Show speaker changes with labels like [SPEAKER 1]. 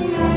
[SPEAKER 1] yeah.